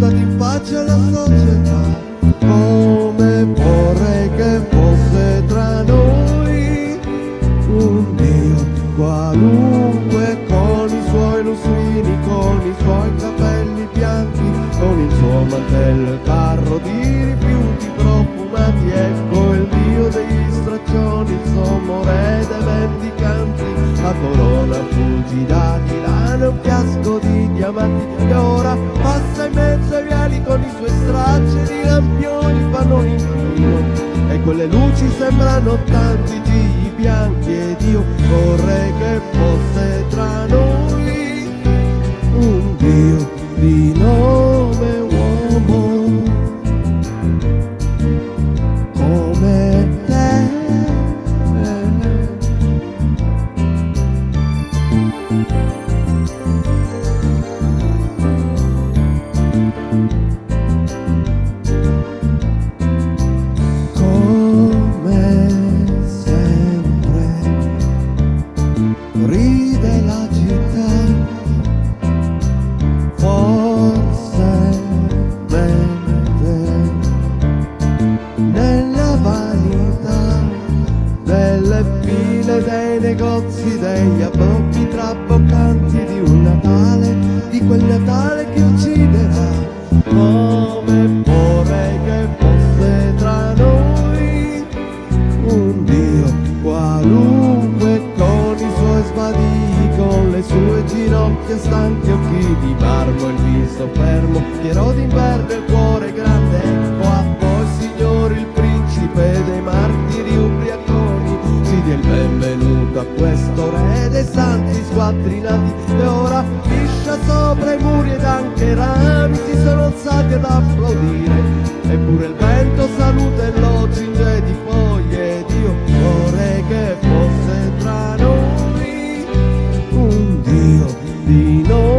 sputati in faccia alla società come vorrei che fosse tra noi. Un dio qualunque con i suoi lustrini, con i suoi capelli bianchi, con il suo mantello e carro e ora passa in mezzo ai viali con i suoi stracci di lampioni, fanno un inchino e quelle luci sembrano tanti gigli bianchi ed io vorrei che fosse tra noi un Dio di nome uomo come te. come sempre negozi degli abbocchi traboccanti di un Natale di quel Natale che viso fermo, pieno d'inverno e il cuore grande, ecco a voi signori il principe dei martiri ubriaconi, si dia il benvenuto a questo re dei santi squattrinati. E ora fiscia sopra i muri ed anche i rami si sono alzati ad applaudire, eppure il vento saluta e lo cinge di foglie ed io vorrei che fosse tra noi un Dio di nome